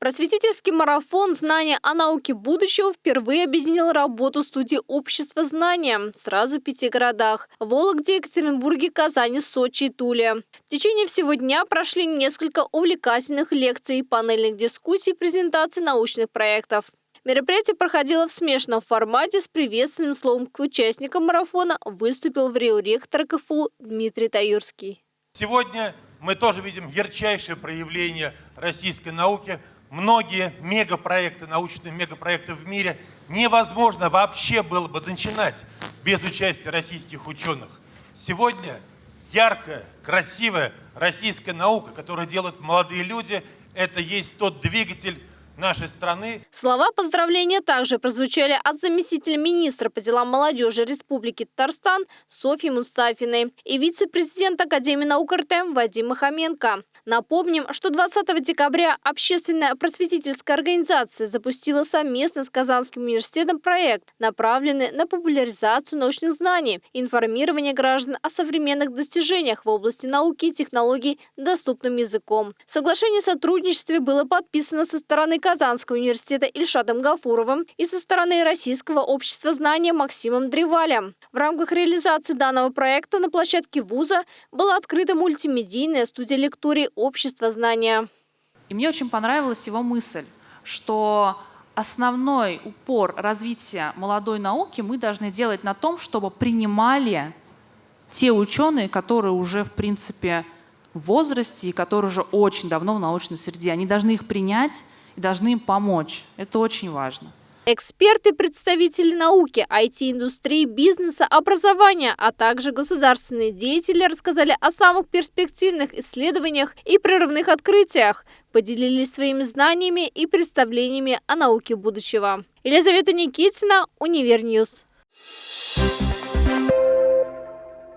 Просветительский марафон «Знания о науке будущего» впервые объединил работу студии общества знания сразу в пяти городах – Вологде, Екатеринбурге, Казани, Сочи и Туле. В течение всего дня прошли несколько увлекательных лекций, панельных дискуссий, презентаций научных проектов. Мероприятие проходило в смешанном формате с приветственным словом к участникам марафона выступил в Рио ректор КФУ Дмитрий Таюрский. Сегодня мы тоже видим ярчайшее проявление российской науки – многие мегапроекты, научные мегапроекты в мире невозможно вообще было бы начинать без участия российских ученых. Сегодня яркая, красивая российская наука, которую делают молодые люди, это есть тот двигатель нашей страны. Слова поздравления также прозвучали от заместителя министра по делам молодежи Республики Татарстан Софьи Мустафиной и вице-президент Академии наук РТ Вадима Хоменко. Напомним, что 20 декабря общественная просветительская организация запустила совместно с Казанским университетом проект, направленный на популяризацию научных знаний, информирование граждан о современных достижениях в области науки и технологий доступным языком. Соглашение о сотрудничестве было подписано со стороны Казанского университета Ильшадом Гафуровым и со стороны Российского общества знания Максимом Древалем. В рамках реализации данного проекта на площадке вуза была открыта мультимедийная студия лекторий общества знания. И мне очень понравилась его мысль, что основной упор развития молодой науки мы должны делать на том, чтобы принимали те ученые, которые уже, в принципе, в возрасте и которые уже очень давно в научной среде. Они должны их принять должны им помочь. Это очень важно. Эксперты, представители науки, IT-индустрии, бизнеса, образования, а также государственные деятели рассказали о самых перспективных исследованиях и прорывных открытиях, поделились своими знаниями и представлениями о науке будущего. Елизавета Никитина, Универ News. Thank you